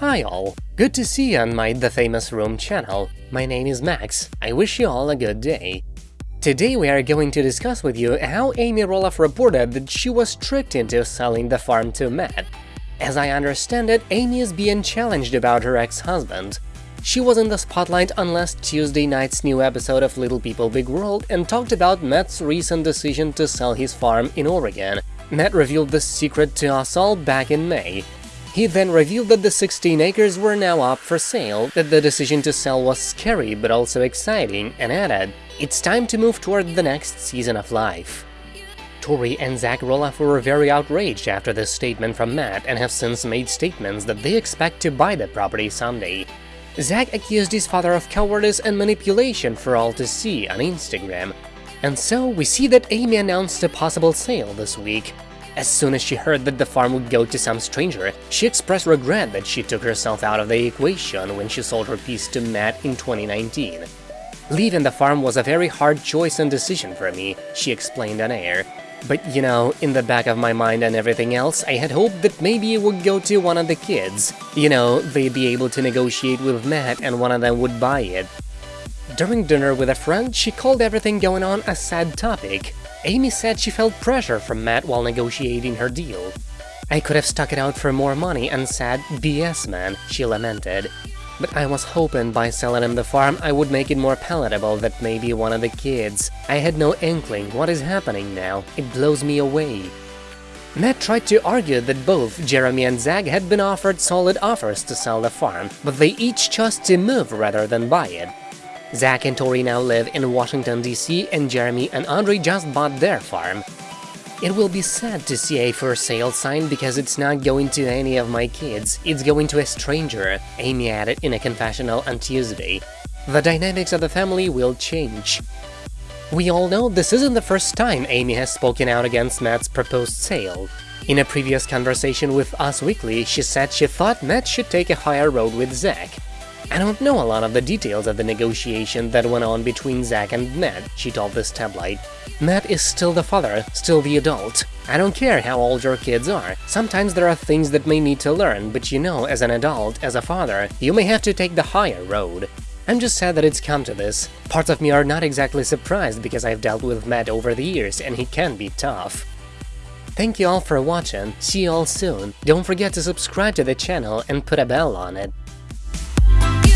Hi all! Good to see you on my The Famous Room channel. My name is Max. I wish you all a good day. Today we are going to discuss with you how Amy Roloff reported that she was tricked into selling the farm to Matt. As I understand it, Amy is being challenged about her ex-husband. She was in the spotlight on last Tuesday night's new episode of Little People Big World and talked about Matt's recent decision to sell his farm in Oregon. Matt revealed the secret to us all back in May. He then revealed that the 16 acres were now up for sale, that the decision to sell was scary but also exciting, and added, it's time to move toward the next season of life. Tori and Zach Roloff were very outraged after this statement from Matt and have since made statements that they expect to buy the property someday. Zach accused his father of cowardice and manipulation for all to see on Instagram. And so we see that Amy announced a possible sale this week. As soon as she heard that the farm would go to some stranger, she expressed regret that she took herself out of the equation when she sold her piece to Matt in 2019. Leaving the farm was a very hard choice and decision for me, she explained on air. But you know, in the back of my mind and everything else, I had hoped that maybe it would go to one of the kids. You know, they'd be able to negotiate with Matt and one of them would buy it. During dinner with a friend, she called everything going on a sad topic. Amy said she felt pressure from Matt while negotiating her deal. I could have stuck it out for more money and said, BS man, she lamented. But I was hoping by selling him the farm I would make it more palatable that maybe one of the kids. I had no inkling what is happening now, it blows me away. Matt tried to argue that both Jeremy and Zach had been offered solid offers to sell the farm, but they each chose to move rather than buy it. Zach and Tori now live in Washington, D.C., and Jeremy and Audrey just bought their farm. It will be sad to see a for sale sign because it's not going to any of my kids, it's going to a stranger, Amy added in a confessional on Tuesday. The dynamics of the family will change. We all know this isn't the first time Amy has spoken out against Matt's proposed sale. In a previous conversation with Us Weekly, she said she thought Matt should take a higher road with Zach. I don't know a lot of the details of the negotiation that went on between Zach and Matt, she told this tabloid. Matt is still the father, still the adult. I don't care how old your kids are. Sometimes there are things that may need to learn, but you know, as an adult, as a father, you may have to take the higher road. I'm just sad that it's come to this. Parts of me are not exactly surprised because I've dealt with Matt over the years and he can be tough. Thank you all for watching, see you all soon, don't forget to subscribe to the channel and put a bell on it.